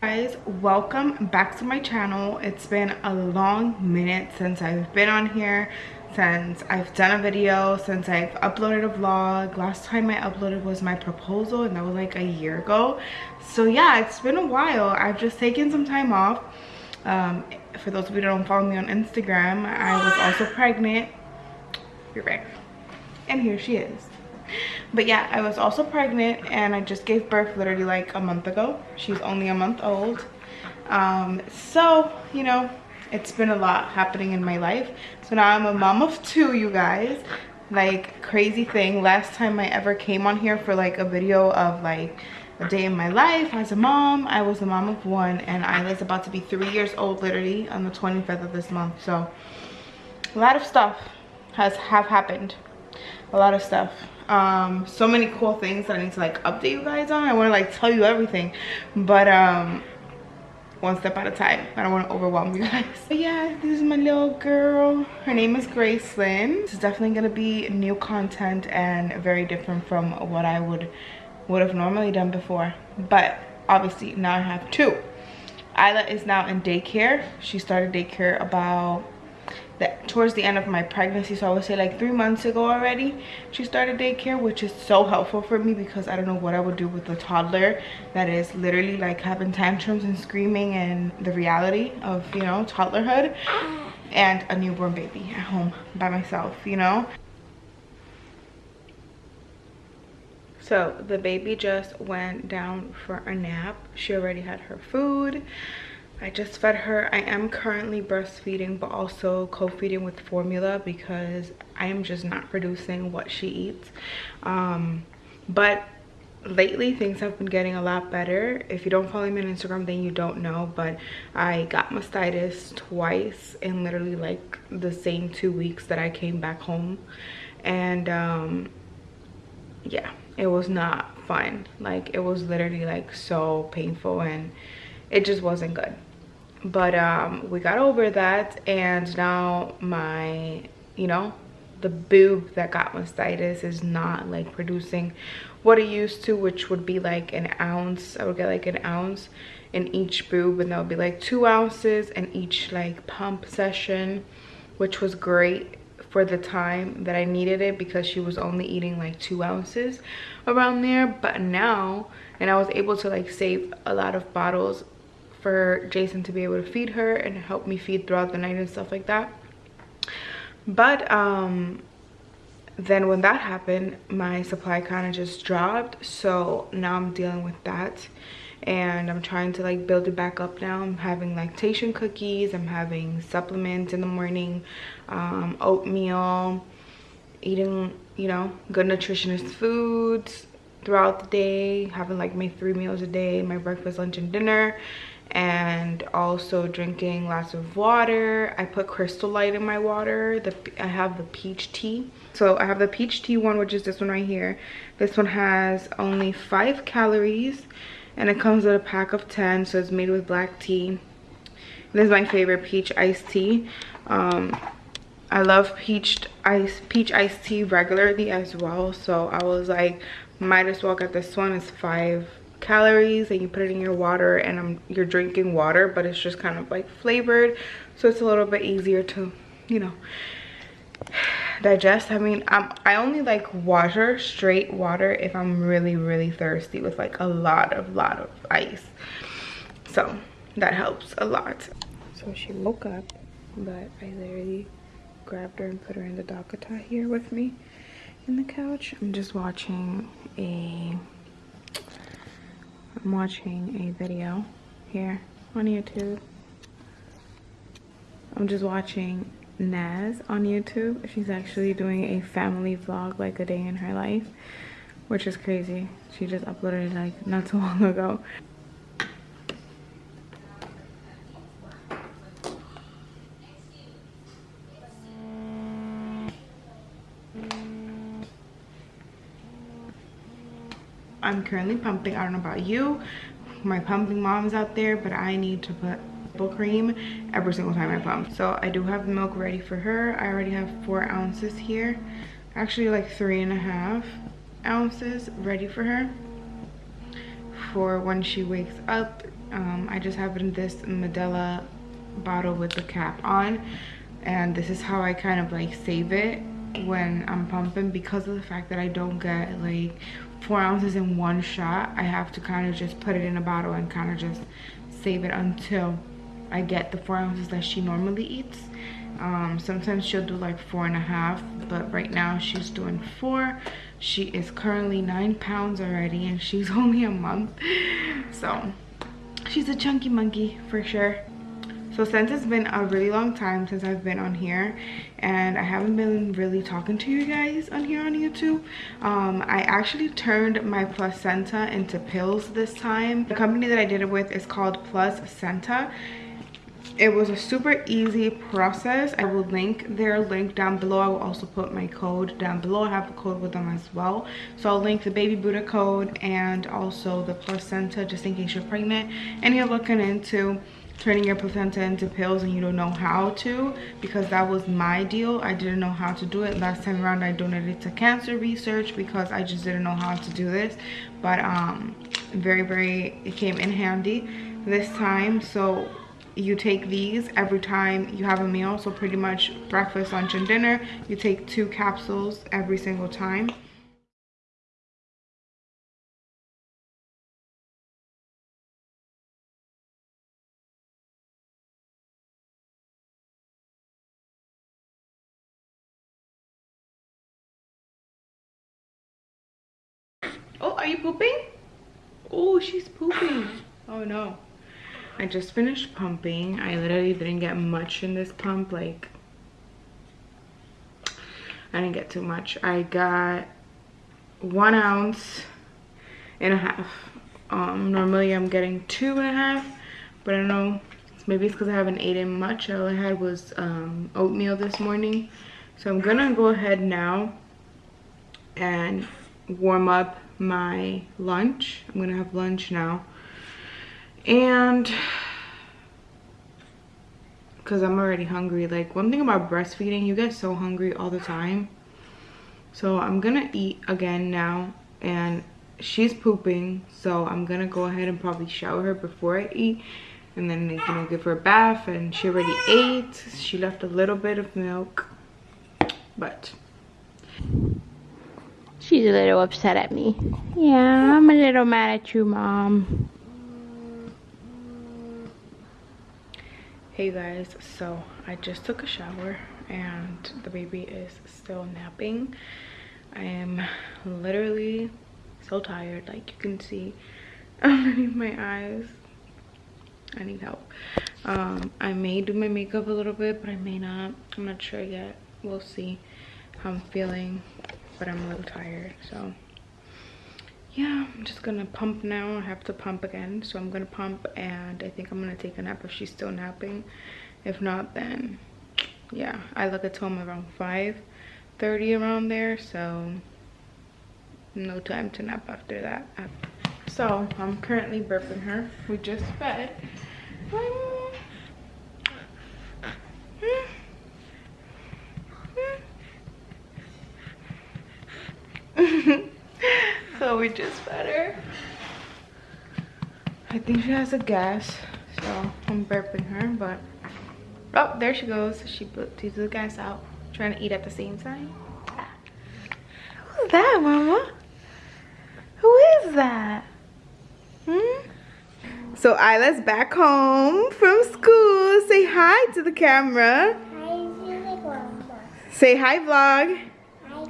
guys welcome back to my channel. It's been a long minute since i've been on here since i've done a video since i've uploaded a vlog. Last time i uploaded was my proposal and that was like a year ago. So yeah it's been a while. I've just taken some time off. Um, for those of you that don't follow me on instagram i was also pregnant. You're right. And here she is but yeah i was also pregnant and i just gave birth literally like a month ago. She's only a month old. Um, so you know it's been a lot happening in my life. So now i'm a mom of two you guys. Like crazy thing. Last time i ever came on here for like a video of like a day in my life as a mom i was a mom of one and isla's about to be three years old literally on the 25th of this month. So a lot of stuff has have happened. A lot of stuff um so many cool things that i need to like update you guys on. I want to like tell you everything but um one step at a time. I don't want to overwhelm you guys. But yeah this is my little girl. Her name is gracelyn. This is definitely gonna be new content and very different from what i would would have normally done before. But obviously now i have two. Isla is now in daycare. She started daycare about that towards the end of my pregnancy. So i would say like three months ago already she started daycare which is so helpful for me because i don't know what i would do with a toddler that is literally like having tantrums and screaming and the reality of you know toddlerhood and a newborn baby at home by myself you know? So the baby just went down for a nap. She already had her food I just fed her. I am currently breastfeeding but also co-feeding with formula because I am just not producing what she eats. Um, but lately things have been getting a lot better. If you don't follow me on Instagram then you don't know but I got mastitis twice in literally like the same two weeks that I came back home and um, yeah it was not fun like it was literally like so painful and it just wasn't good but um we got over that and now my you know the boob that got mastitis is not like producing what it used to which would be like an ounce i would get like an ounce in each boob and that would be like two ounces in each like pump session which was great for the time that i needed it because she was only eating like two ounces around there but now and i was able to like save a lot of bottles for Jason to be able to feed her and help me feed throughout the night and stuff like that. But um, then when that happened, my supply kind of just dropped. So now I'm dealing with that and I'm trying to like build it back up now. I'm having lactation cookies, I'm having supplements in the morning, um, oatmeal, eating, you know, good nutritionist foods throughout the day, having like my three meals a day, my breakfast, lunch, and dinner and also drinking lots of water. I put crystal light in my water. The i have the peach tea. So i have the peach tea one which is this one right here. This one has only five calories and it comes with a pack of 10 so it's made with black tea. This is my favorite peach iced tea. Um, i love peach ice peach iced tea regularly as well so i was like might as well get this one. It's five calories and you put it in your water and um, you're drinking water but it's just kind of like flavored. So it's a little bit easier to you know digest. I mean I'm, i only like water straight water if i'm really really thirsty with like a lot of lot of ice. So that helps a lot. So she woke up but i literally grabbed her and put her in the DockATot here with me in the couch. I'm just watching a I'm watching a video here on YouTube. I'm just watching Naz on YouTube. She's actually doing a family vlog, like a day in her life, which is crazy. She just uploaded it like not too long ago. I'm currently pumping. I don't know about you, my pumping moms out there, but I need to put nipple cream every single time I pump. So I do have milk ready for her. I already have four ounces here, actually like three and a half. ounces ready for her for when she wakes up um, i just have in this medela bottle with the cap on and this is how i kind of like save it when i'm pumping because of the fact that i don't get like four ounces in one shot i have to kind of just put it in a bottle and kind of just save it until i get the four ounces that she normally eats. Um, sometimes she'll do like four and a half but right now she's doing four. She is currently nine pounds already and she's only a month. So she's a chunky monkey for sure so since it's been a really long time since I've been on here and I haven't been really talking to you guys on here on YouTube, um, I actually turned my placenta into pills this time. The company that I did it with is called Placenta. It was a super easy process. I will link their link down below. I will also put my code down below. I have a code with them as well. So i'll link the baby buddha code and also the placenta just in case you're pregnant and you're looking into turning your placenta into pills and you don't know how to because that was my deal. I didn't know how to do it. Last time around i donated to cancer research because i just didn't know how to do this. But um very very it came in handy this time. So you take these every time you have a meal. So pretty much breakfast lunch and dinner you take two capsules every single time Oh, are you pooping? Oh, she's pooping. Oh no. I just finished pumping. I literally didn't get much in this pump. Like, I didn't get too much. I got one ounce and a half. Um, normally I'm getting two and a half, but I don't know. Maybe it's because I haven't eaten much. All I had was um, oatmeal this morning. So I'm gonna go ahead now and warm up my lunch. I'm gonna have lunch now. And because i'm already hungry. Like one thing about breastfeeding you get so hungry all the time. So i'm gonna eat again now and she's pooping so i'm gonna go ahead and probably shower her before i eat and then you know give her a bath and she already ate. She left a little bit of milk but she's a little upset at me. Yeah i'm a little mad at you mom. Hey guys. So i just took a shower and the baby is still napping. I am literally so tired. Like you can see underneath my eyes. I need help. Um i may do my makeup a little bit but i may not. I'm not sure yet. We'll see how i'm feeling but i'm a little tired so. Yeah i'm just gonna pump now. I have to pump again so i'm gonna pump and i think i'm gonna take a nap if she's still napping. If not then yeah i look at home around 5 30 around there so no time to nap after that. So i'm currently burping her. We just fed we just fed her i think she has a gas so i'm burping her but oh there she goes she put the gas out trying to eat at the same time who's that mama who is that hmm so Isla's back home from school. Say hi to the camera. Hi, Say hi, vlog. hi,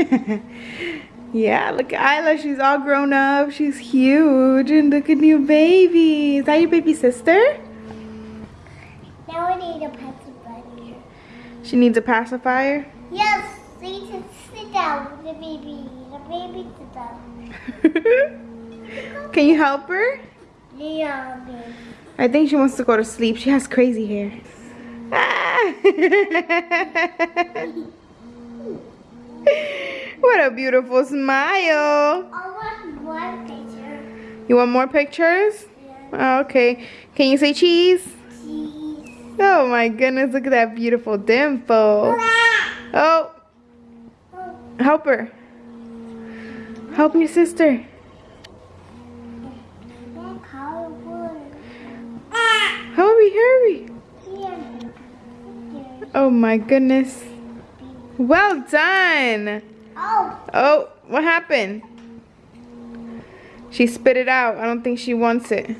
vlog. yeah, look at Isla. She's all grown up. She's huge. And look at new baby. Is that your baby sister? Now we need a pacifier. She needs a pacifier? Yes. She can sit down the baby. The baby sit down. can you help her? Yeah, baby. I think she wants to go to sleep. She has crazy hair. Ah. what a beautiful smile. I want more pictures. You want more pictures? Yeah. Okay. Can you say cheese? Cheese. Oh my goodness, look at that beautiful dimple. Oh. Help her. Help your sister. Hurry, hurry. Oh my goodness. Well done. Oh, Oh, what happened? She spit it out. I don't think she wants it.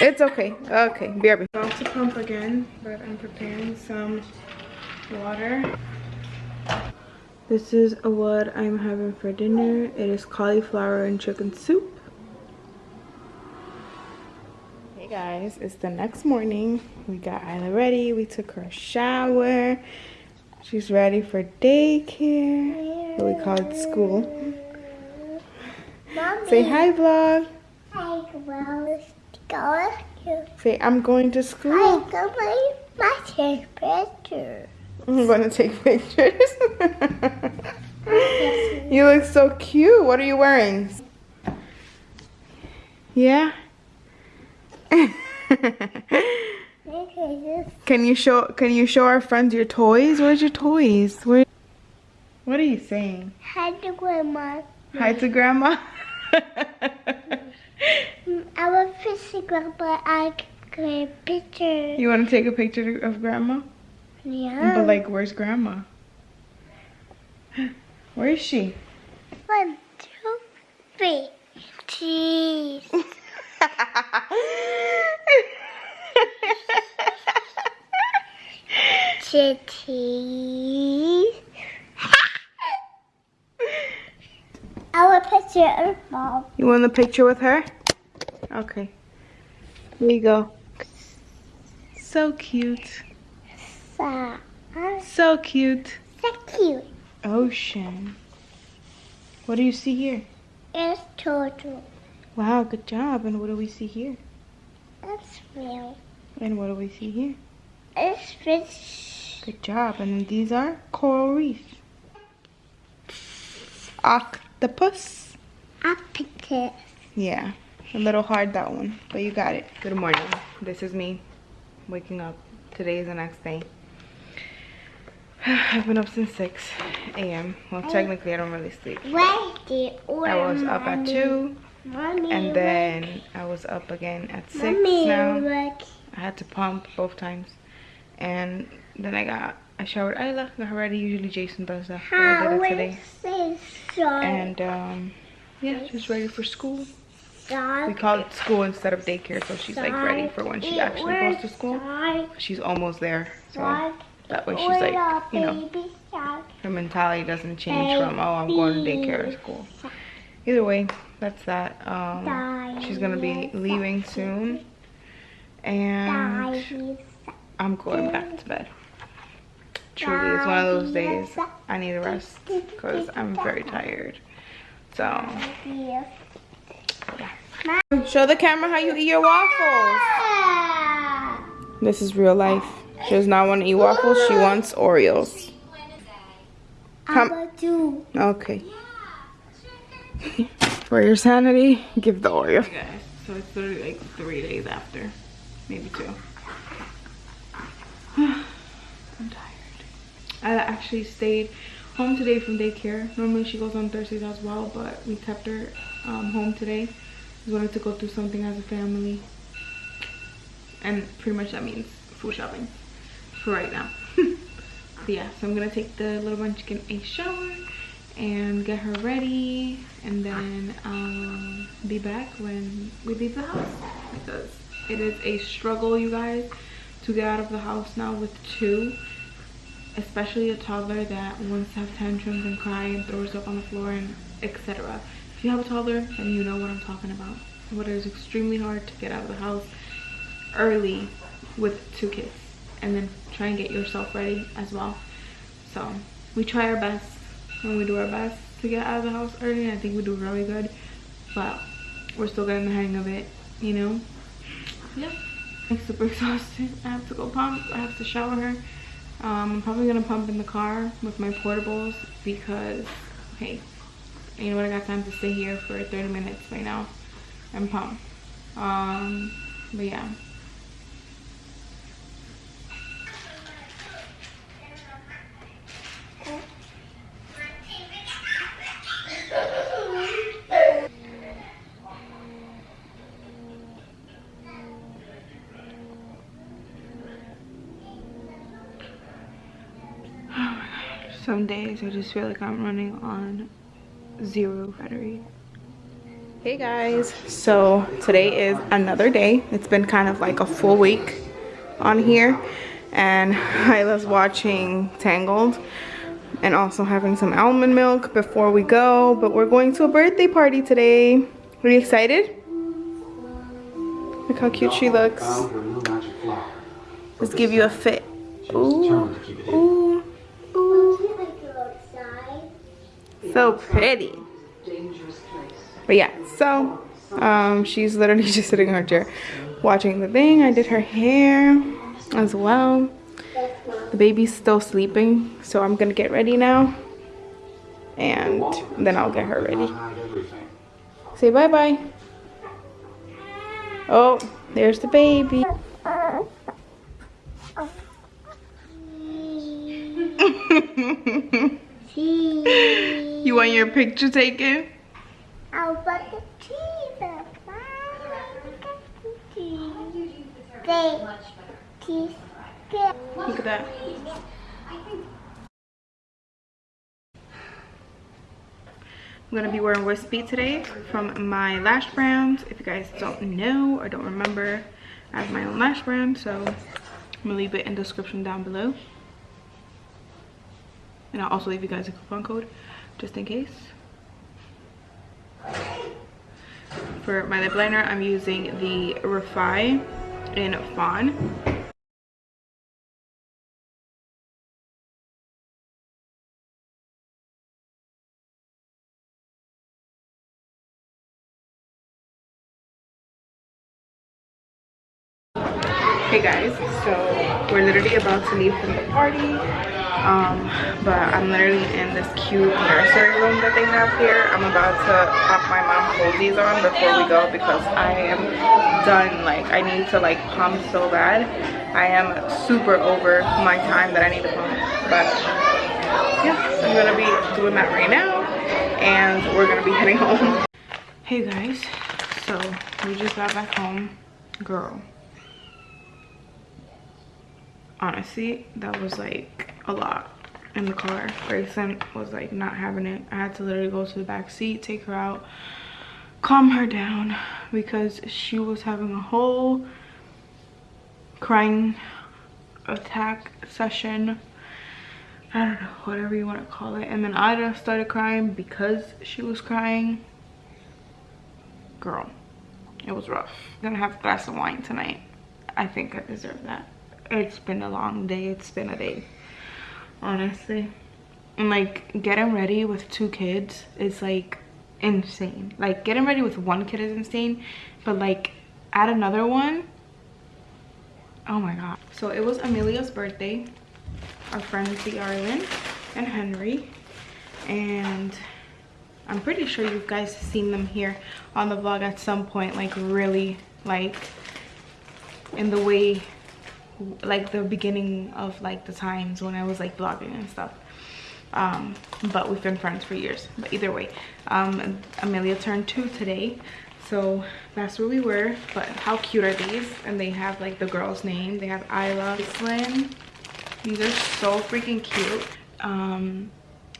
It's okay. Okay, back. About to pump again, but I'm preparing some water. This is what I'm having for dinner. It is cauliflower and chicken soup. Hey guys, it's the next morning. We got Isla ready. We took her a shower. She's ready for daycare. But we call it school. mommy. Say hi, vlog. Hi, go. Say I'm going to school. I go my my picture. I'm going to take pictures. you look so cute. What are you wearing? Yeah. Can you show Can you show our friends your toys? Where's your toys? Where? What are you saying? Hi to grandma. Hi to grandma. I will fish grandma. I get a picture. you want to take a picture of grandma? Yeah. But like, where's grandma? Where is she? One, two, three. Cheese. Cheese. I will picture of mom. You want the picture with her? Okay. Here you go. So cute. So, So cute. so cute. Ocean. What do you see here? It's turtle. Wow, good job. And what do we see here? It's real. And what do we see here? It's fish. Good job. And these are coral reef. Octopus. Appetite. Yeah, a little hard that one, but you got it. Good morning. This is me waking up. Today is the next day. I've been up since 6 a.m. Well, technically, I don't really sleep. Where's the order? I was up at 2, and then I was up again at 6 Mommy, now. I had to pump both times. And then I got, I showered Isla, got her ready. Usually Jason does that, I did it today. And, um, yeah, just ready for school. We call it school instead of daycare, so she's like ready for when she actually goes to school. She's almost there, so that way she's like, you know, her mentality doesn't change from, oh, I'm going to daycare or school. Either way, that's that. Um, she's gonna be leaving soon, and I'm going back to bed. Truly, it's one of those days I need a rest because I'm very tired. So, show the camera how you eat your waffles. This is real life. She does not want to eat waffles. She wants Oreos. Come. Okay. For your sanity, give the Oreo. Guys, so it's literally like three days after, maybe two. I actually stayed home today from daycare. Normally she goes on Thursdays as well, but we kept her um, home today. We wanted to go through something as a family. And pretty much that means food shopping for right now. But yeah, so I'm gonna take the little munchkin a shower and get her ready and then um, be back when we leave the house because it is a struggle you guys to get out of the house now with two especially a toddler that wants to have tantrums and cry and throws up on the floor and etc if you have a toddler then you know what i'm talking about. But it is extremely hard to get out of the house early with two kids and then try and get yourself ready as well. So we try our best and we do our best to get out of the house early and i think we do really good but we're still getting the hang of it you know? Yeah i'm super exhausted. I have to go pump. I have to shower. her um, i'm probably gonna pump in the car with my portables because hey you know what i got time to stay here for 30 minutes right now. And pump um but yeah some days I just feel like I'm running on zero battery. Hey guys, so today is another day. It's been kind of like a full week on here and Isla's watching Tangled and also having some almond milk before we go. But we're going to a birthday party today. Are you excited? Look how cute she looks. Let's give you a fit. Ooh, ooh. So pretty. But yeah, so um, she's literally just sitting in her chair watching the thing. I did her hair as well. The baby's still sleeping, so I'm gonna get ready now. And then I'll get her ready. Say bye-bye. Oh, there's the baby. you want your picture taken? Oh, I'll put the cheese up. They cheese good. Look at that. I'm gonna be wearing Wispy today from my lash brand. If you guys don't know or don't remember, I have my own lash brand, so I'm gonna leave it in the description down below. And I'll also leave you guys a coupon code just in case. For my lip liner, I'm using the Refi in Fawn. Hey guys, so we're literally about to leave from the party. Um, but I'm literally in this cute nursery room that they have here. I'm about to pop my Momcozys on before we go because I am done. Like I need to like pump so bad. I am super over my time that I need to pump. But yeah, I'm gonna be doing that right now and we're gonna be heading home. Hey guys, so we just got back home. Girl, honestly that was like a lot in the car. Grayson was like not having it. I had to literally go to the back seat take her out calm her down because she was having a whole crying attack session. I don't know whatever you want to call it. And then i just started crying because she was crying. Girl it was rough. I'm gonna have a glass of wine tonight. I think i deserve that. It's been a long day. It's been a day honestly. And like getting ready with two kids is like insane. Like getting ready with one kid is insane but like add another one oh my god. So it was amelia's birthday our friends the arlen and henry. And i'm pretty sure you guys seen them here on the vlog at some point like really like in the way like the beginning of like the times when I was like vlogging and stuff. Um, but we've been friends for years. But either way, um, Amelia turned two today. So that's where we were. But how cute are these? And they have like the girl's name. They have I Isla Slim. These are so freaking cute. Um,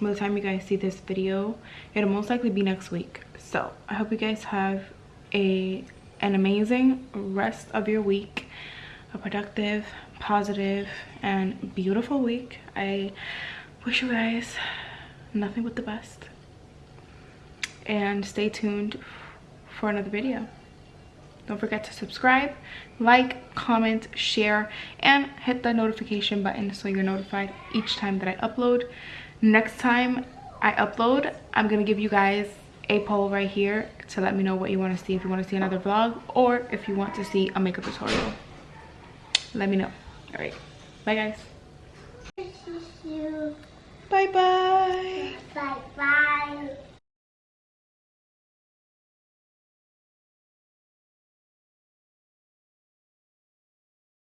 by the time you guys see this video, it'll most likely be next week. So I hope you guys have a an amazing rest of your week a productive positive and beautiful week. I wish you guys nothing but the best. And stay tuned for another video. Don't forget to subscribe like comment share and hit the notification button so you're notified each time that i upload. Next time i upload i'm gonna give you guys a poll right here to let me know what you want to see if you want to see another vlog or if you want to see a makeup tutorial let me know. All right. Bye guys. Bye bye Bye bye.